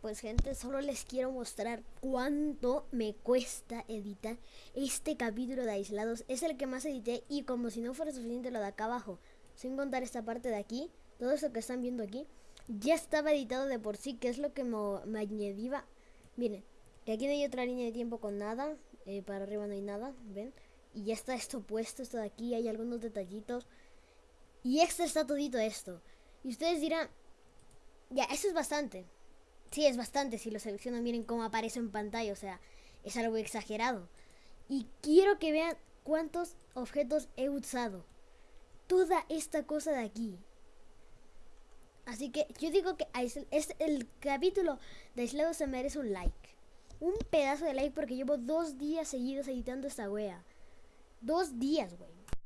Pues gente, solo les quiero mostrar cuánto me cuesta editar este capítulo de aislados. Es el que más edité y como si no fuera suficiente lo de acá abajo, sin contar esta parte de aquí, todo esto que están viendo aquí, ya estaba editado de por sí, que es lo que me, me añadía. Miren, aquí no hay otra línea de tiempo con nada, eh, para arriba no hay nada, ¿ven? Y ya está esto puesto, esto de aquí, hay algunos detallitos. Y extra está todito esto. Y ustedes dirán, ya, eso es bastante. Sí, es bastante. Si lo seleccionan, miren cómo aparece en pantalla. O sea, es algo exagerado. Y quiero que vean cuántos objetos he usado. Toda esta cosa de aquí. Así que yo digo que es el capítulo de aislado se merece un like. Un pedazo de like porque llevo dos días seguidos editando esta wea. Dos días, güey.